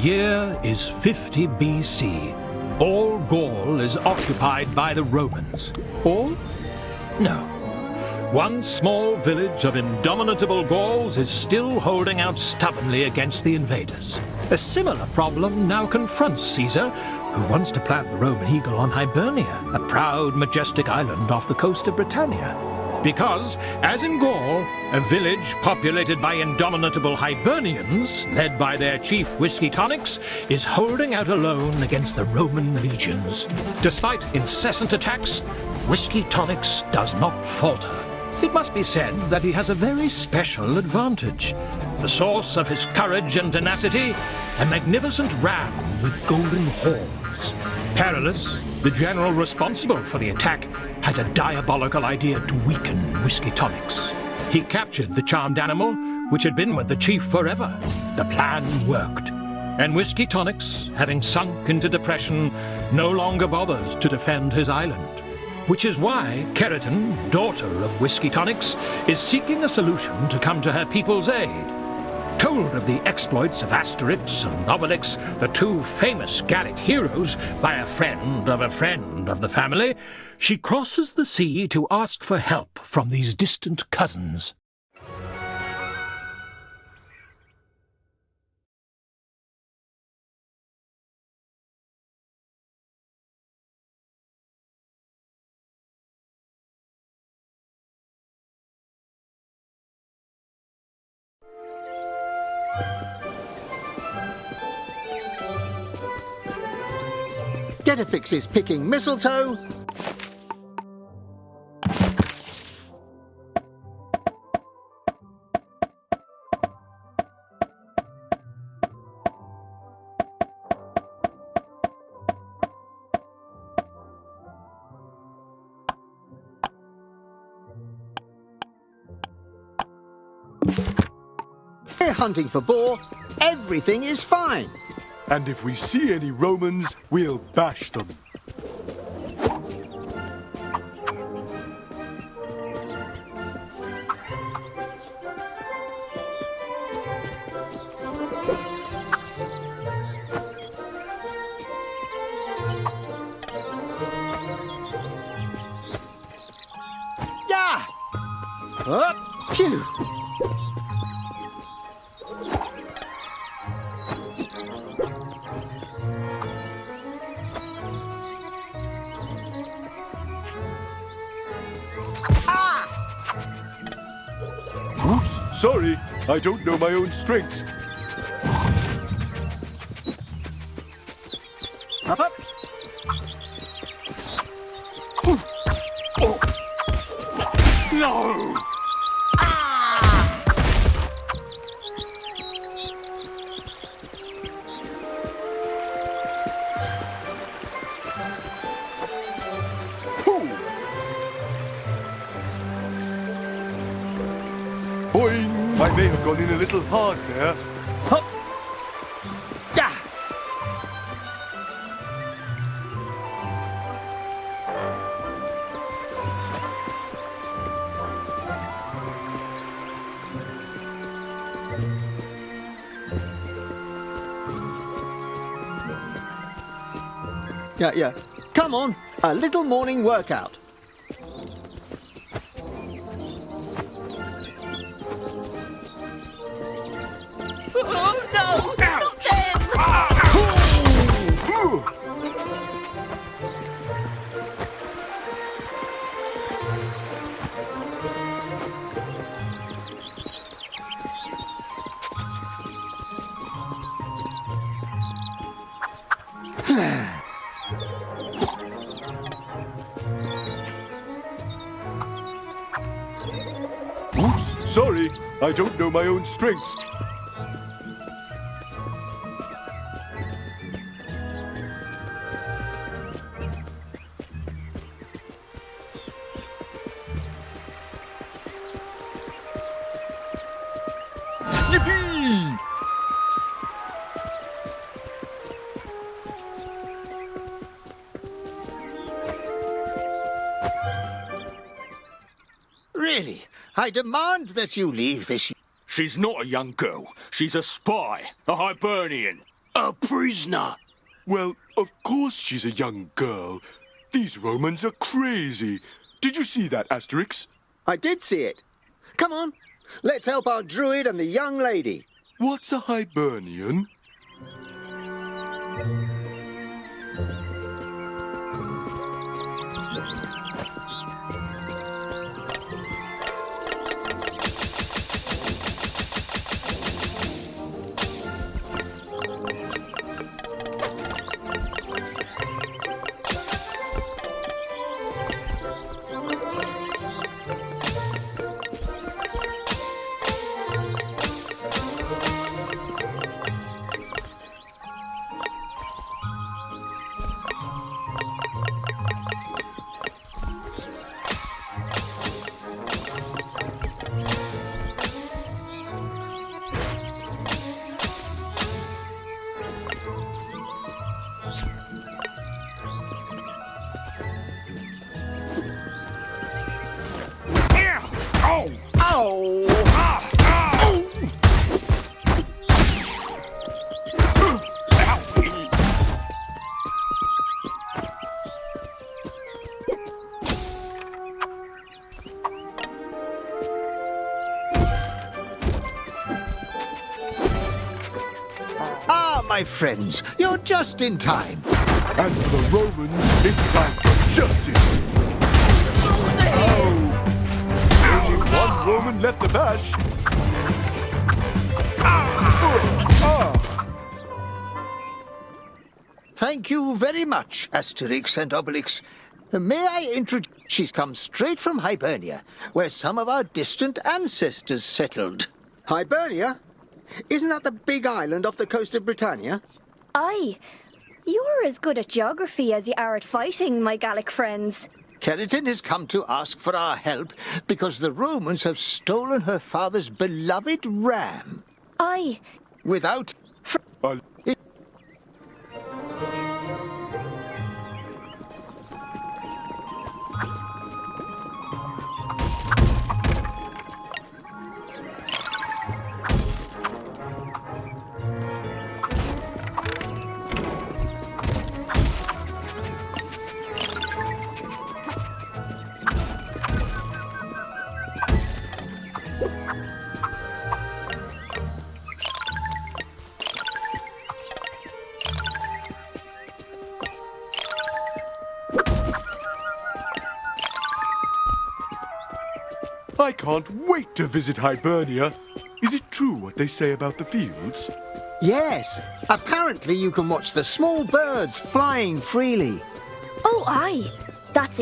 year is 50 BC. All Gaul is occupied by the Romans. All? No. One small village of indomitable Gauls is still holding out stubbornly against the invaders. A similar problem now confronts Caesar, who wants to plant the Roman eagle on Hibernia, a proud, majestic island off the coast of Britannia. Because, as in Gaul, a village populated by indomitable Hibernians, led by their chief Whiskey Tonics, is holding out alone against the Roman legions. Despite incessant attacks, Whiskey Tonics does not falter. It must be said that he has a very special advantage. The source of his courage and tenacity, a magnificent ram with golden horns. Perillus, the general responsible for the attack, had a diabolical idea to weaken Whiskey Tonics. He captured the charmed animal, which had been with the chief forever. The plan worked. And Whiskey Tonics, having sunk into depression, no longer bothers to defend his island. Which is why Keratin, daughter of Whiskey Tonics, is seeking a solution to come to her people's aid. Told of the exploits of Asterix and Obelix, the two famous Gallic heroes, by a friend of a friend of the family, she crosses the sea to ask for help from these distant cousins. Getafix is picking mistletoe. Hunting for boar. Everything is fine. And if we see any Romans, we'll bash them. Yeah! Up! Phew! Sorry. I don't know my own strength. Boing! I may have gone in a little hard there. Yeah! Yeah, yeah. Come on, a little morning workout. I don't know my own strength. I demand that you leave this. She's not a young girl. She's a spy, a Hibernian. A prisoner. Well, of course she's a young girl. These Romans are crazy. Did you see that, Asterix? I did see it. Come on, let's help our druid and the young lady. What's a Hibernian? My friends, you're just in time. And for the Romans, it's time for justice. Oh. Only one Roman left to bash. Thank you very much, Asterix and Obelix. May I introduce... She's come straight from Hibernia, where some of our distant ancestors settled. Hibernia? Isn't that the big island off the coast of Britannia? Aye. You're as good at geography as you are at fighting, my Gallic friends. Keratin has come to ask for our help because the Romans have stolen her father's beloved ram. Aye. Without... I can't wait to visit Hibernia. Is it true what they say about the fields? Yes, apparently you can watch the small birds flying freely. Oh, aye. That's